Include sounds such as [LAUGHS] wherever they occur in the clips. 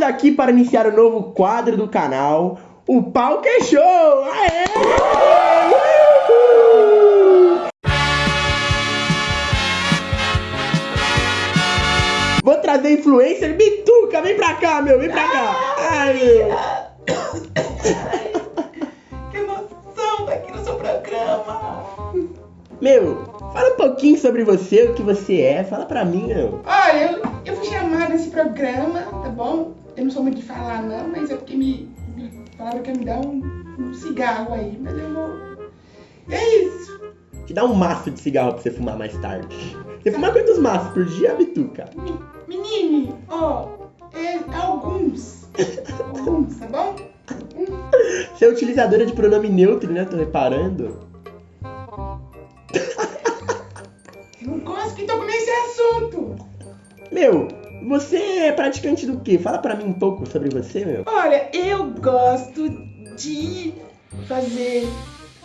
Estamos aqui para iniciar o novo quadro do canal, o Pau que Show! Aê! Uhul! Vou trazer influencer Bituca, vem pra cá, meu, vem pra cá. Ai, meu. Que emoção tá aqui no seu programa. Meu, fala um pouquinho sobre você, o que você é, fala pra mim, meu. Olha, eu, eu fui chamada nesse programa, tá bom? Eu não sou muito de falar não, mas é porque me, me falaram que ia me dar um, um cigarro aí, mas eu vou. É isso. Te dá um maço de cigarro pra você fumar mais tarde. Você fuma quantos maços por dia, Bituca? Me- Menine, ó, é alguns. [LAUGHS] Alguns, tá bom? Você é utilizadora de pronome neutro, né? Tô reparando. Eu não gosto que toque nesse assunto. Meu, você é praticante do quê? Fala pra mim um pouco sobre você, meu. Olha, eu gosto de fazer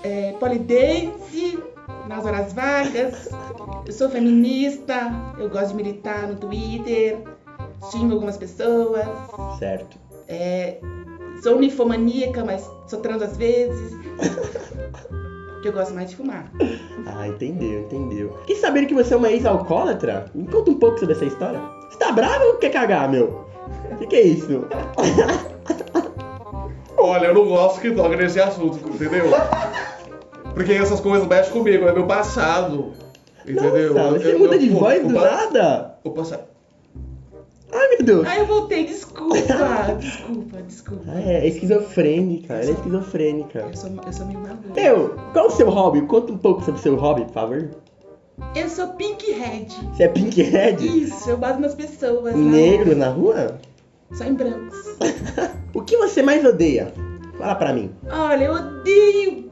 é, polidense nas horas vagas. Eu sou feminista, eu gosto de militar no Twitter, xingo algumas pessoas. Certo. É, sou unifomaníaca, mas sou trans às vezes. Que eu gosto mais de fumar. [LAUGHS] Ah, entendeu, entendeu. E saber que você é uma ex-alcoólatra? Me conta um pouco sobre essa história. Você tá bravo ou quer cagar, meu? O que, que é isso? [LAUGHS] Olha, eu não gosto que toque nesse assunto, entendeu? Porque essas coisas mexem comigo, é meu passado. Entendeu? Nossa, você Eu- muda eu- de o- voz do nada? O passado. Ai, eu voltei, desculpa. [LAUGHS] Desculpa, desculpa. Ah, é, é esquizofrênica, ela é esquizofrênica. Eu sou, eu sou meio maluca. Meu, qual o seu hobby? Conta um pouco sobre o seu hobby, por favor. Eu sou pinkhead. Você é pinkhead? Isso, eu bato nas pessoas. na Negro na rua? rua. Só em brancos. [LAUGHS] O que você mais odeia? Fala pra mim. Olha, eu odeio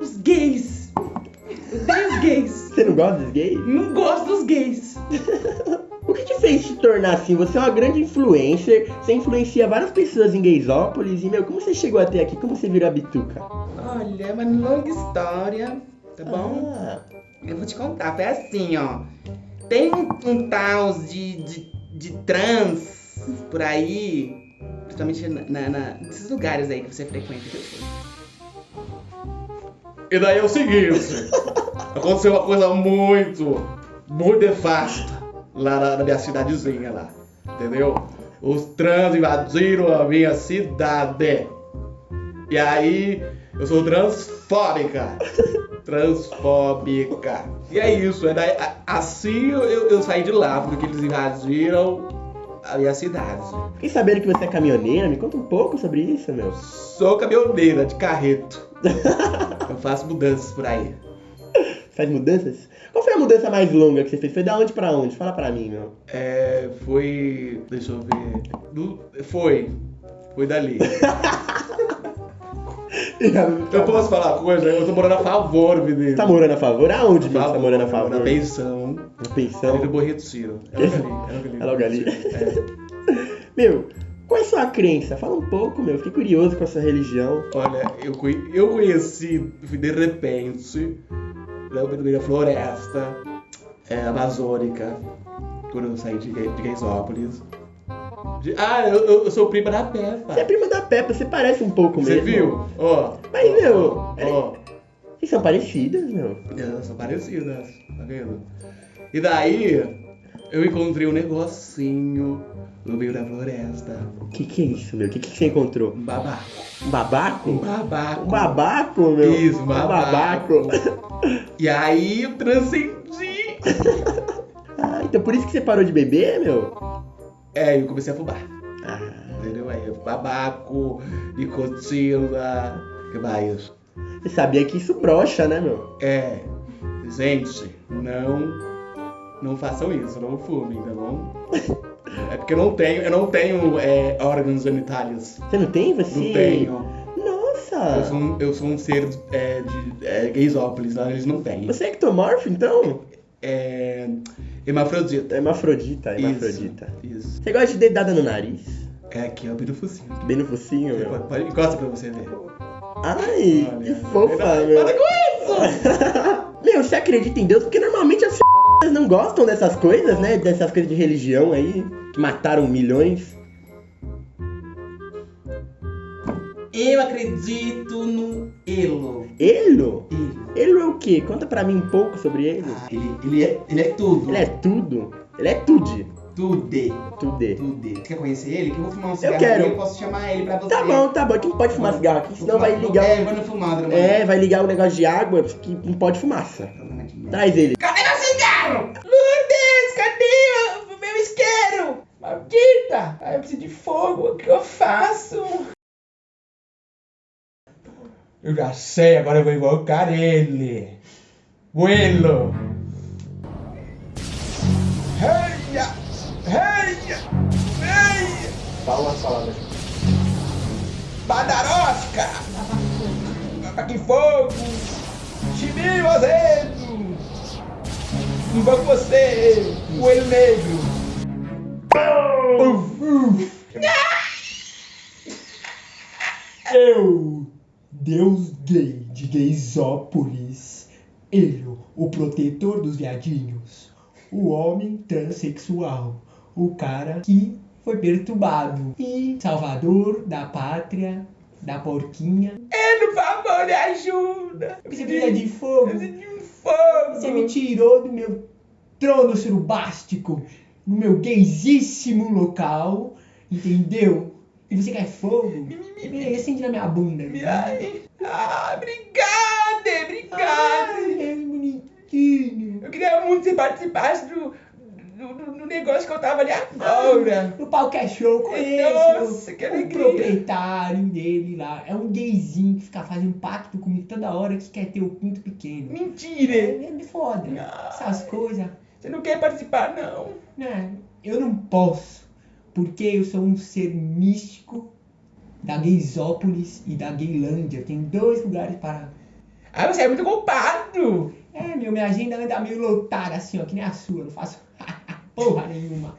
os gays. Eu odeio os gays. Você não gosta dos gays? Não gosto dos gays. [LAUGHS] O que te fez se tornar assim? Você é uma grande influencer, você influencia várias pessoas em Gaysópolis e, meu, como você chegou até aqui? Como você virou a bituca? Olha, é uma longa história, tá bom? Ah, Eu vou te contar. Foi assim, ó. Tem um, um tal de, de, de trans por aí, principalmente na, na- nesses lugares aí que você frequenta. E daí é o seguinte: [LAUGHS] aconteceu uma coisa muito, muito nefasta lá na, na minha cidadezinha lá. Entendeu? Os trans invadiram a minha cidade. E aí, eu sou transfóbica. [LAUGHS] Transfóbica. E é isso. É daí, assim eu, eu saí de lá, porque eles invadiram a minha cidade. fiquei sabendo que você é caminhoneira, me conta um pouco sobre isso, meu. Sou caminhoneira de carreto. Eu faço mudanças por aí. Faz mudanças? Qual foi a mudança mais longa que você fez? Foi da onde pra onde? Fala pra mim, meu. É, foi. Deixa eu ver. Do- foi. Foi dali. [LAUGHS] Eu posso falar uma coisa? Eu tô morando a favor, menino. Você tá morando a favor? Aonde, meu? Você tá morando a Na favor? pensão. Na Ali pensão? no Borrito Ciro. É logo ali. É logo ali. É. [LAUGHS] Meu, qual é a sua crença? Fala um pouco, meu. Fiquei curioso com a sua religião. Olha, eu, eu conheci de repente, da floresta é, amazônica, quando eu saí de, de Gaisópolis. De- ah, eu, eu- sou prima da Peppa. Você é prima da Peppa, você parece um pouco Você mesmo. viu? Ó. Mas, ó, meu, ó. Vocês são parecidas, meu. São parecidas, tá vendo? E daí, eu encontrei um negocinho no meio da floresta. O que que é isso, meu? O que que você encontrou? Um babaco. Um babaco? Um babaco. Um babaco, meu? Isso, um babaco. babaco. E aí eu transcendi. Ah, então por isso que você parou de beber, meu? É, eu comecei a fumar. Ah, Entendeu? Aí, babaco, nicotina, que mais? você sabia que isso brocha, né, meu? É, gente, não, não façam isso, não fumem, tá bom? É porque eu não tenho, eu não tenho é, órgãos genitálios. Você não tem? Você... Não tenho. Nossa! Eu sou um, eu sou um ser é, de é, gaysópolis, lá eles não têm. Você é ectomorfo, então? É, hermafrodita. É hermafrodita, Isso. Isso. Você gosta de dedada no nariz? É aqui, ó, bem no focinho. Bem no focinho, meu? Pode, pode, encosta pra você ver. Ai, Olha, que fofa, meu. para com [LAUGHS] meu, você acredita em Deus? Porque normalmente as f... não gostam dessas coisas, né? Dessas coisas de religião aí, que mataram milhões. Eu acredito no Elo. Elo? Elo. Elo é o quê? Conta pra mim um pouco sobre ele. Ah, ele, ele, é, ele é tudo. Ele é tudo. Ele é tudo. Tudo. Tudo. Tudo. Quer conhecer ele? Que eu vou fumar um cigarro quero. aqui, eu posso chamar ele pra você. Tá bom, tá bom. Não pode fumar cigarro aqui, senão vai fumar- ligar. É, no fumado, É, vai ligar o negócio de água que não pode fumaça. Traz ele. Cadê meu cigarro? Lourdes, cadê o meu isqueiro? Preciso de fogo, o que eu faço? Eu já sei, agora eu vou invocar ele. Buelo. Reia! Reia! Reia! Fala umas palavras. Badarosca! Ataque fogo! Chimio azedo! Invoco você, coelho negro! Eu, Deus gay de Gaysópolis, Ele, o protetor dos viadinhos, o homem transexual, o cara que foi perturbado e salvador da pátria, da porquinha. É, por favor, me ajuda! Você precisa de fogo. Eu preciso de fogo! Você me tirou do meu trono surubástico, no meu gaysíssimo local, entendeu? E você quer fogo? Vem, acende na minha bunda. Ai, ah, obrigada, obrigada! Ai, é bonitinho. Eu queria muito que você participasse do, do, do- negócio que eu tava ali agora. O pau que é show, conheço. Nossa, que o alegria. proprietário dele lá. É um gayzinho que fica fazendo pacto comigo toda hora que quer ter o pinto pequeno. Mentira! É, é foda. Ah. Essas coisas. Você não quer participar, não? né? Eu não posso, porque eu sou um ser místico da Gaysópolis e da Gaylândia. Tem dois lugares para. Ah, você é muito culpado! É, meu, minha agenda anda meio lotada assim, ó, que nem a sua. Eu não faço [LAUGHS] porra nenhuma.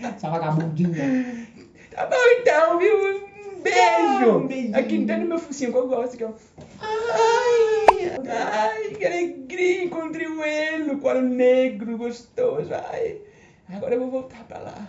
Essa vagabundinha. Tá bom então, viu? Um beijo! um beijinho. Aqui dentro do meu focinho que eu gosto. Que eu... Ai, ai, que alegria! Encontrei o Elo, couro negro, gostoso. Ai, agora eu vou voltar pra lá.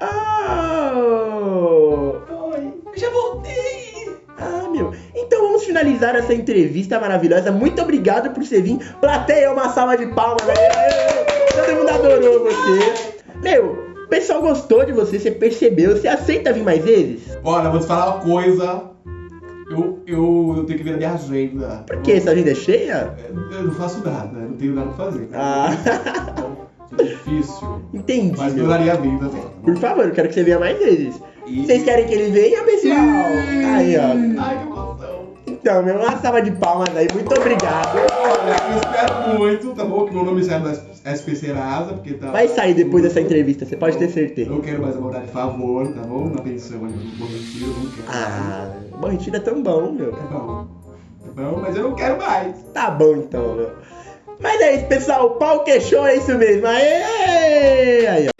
Oh! Oi, já voltei! Ah, meu. Então vamos finalizar essa entrevista maravilhosa. Muito obrigado por você vir. Plateia, uma salva de palmas. Aê. Todo mundo adorou você. Meu, o pessoal gostou de você, você percebeu. Você aceita vir mais vezes? Olha, vou te falar uma coisa. Eu, eu, eu tenho que ver a minha agenda. Por quê? Essa agenda é cheia? Eu não faço nada, eu não tenho nada pra fazer. Ah, Então, é difícil. entendi, Mas meu. adoraria vir também. Por favor, eu quero que você venha mais vezes. E- Vocês querem que ele venha, pessoal? Aí, ó. Ai. Então, meu, uma salva de palmas aí. Muito obrigado. Eu espero muito, tá bom? Que meu nome saia do SP Serasa, porque tá. Vai sair depois dessa entrevista, você pode ter certeza. Não quero mais abordar de favor, tá bom? Na pensão ali no Bom Retiro, eu não quero. Ah, bom, retiro é tão bom, meu. Tá bom. Tá bom, mas eu não quero mais. Tá bom então, meu. Mas é isso, pessoal. O pau queixou, é isso mesmo. Aê! Aí, ó.